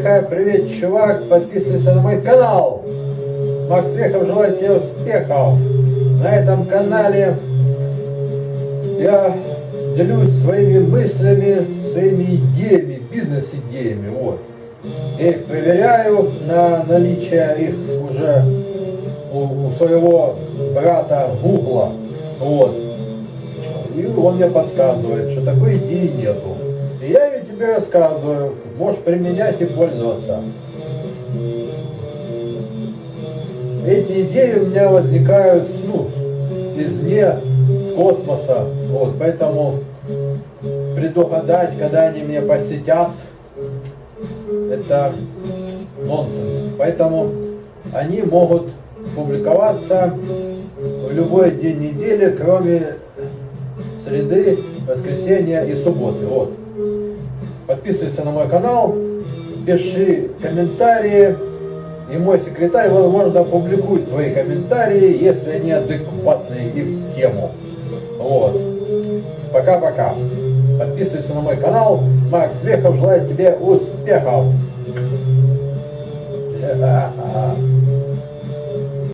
Миха, привет, чувак, подписывайся на мой канал. Макс Вехов желает тебе успехов. На этом канале я делюсь своими мыслями, своими идеями, бизнес-идеями, вот. Их проверяю на наличие их уже у, у своего брата Гугла, вот. И он мне подсказывает, что такой идеи нету. Тебе рассказываю, можешь применять и пользоваться. Эти идеи у меня возникают ну, извне, с космоса. Вот, поэтому предугадать, когда они меня посетят, это нонсенс. Поэтому они могут публиковаться в любой день недели, кроме среды, воскресенья и субботы. Вот. Подписывайся на мой канал, пиши комментарии, и мой секретарь, возможно, публикует твои комментарии, если они адекватные и в тему. Вот. Пока-пока. Подписывайся на мой канал. Макс Вехов желает тебе успехов.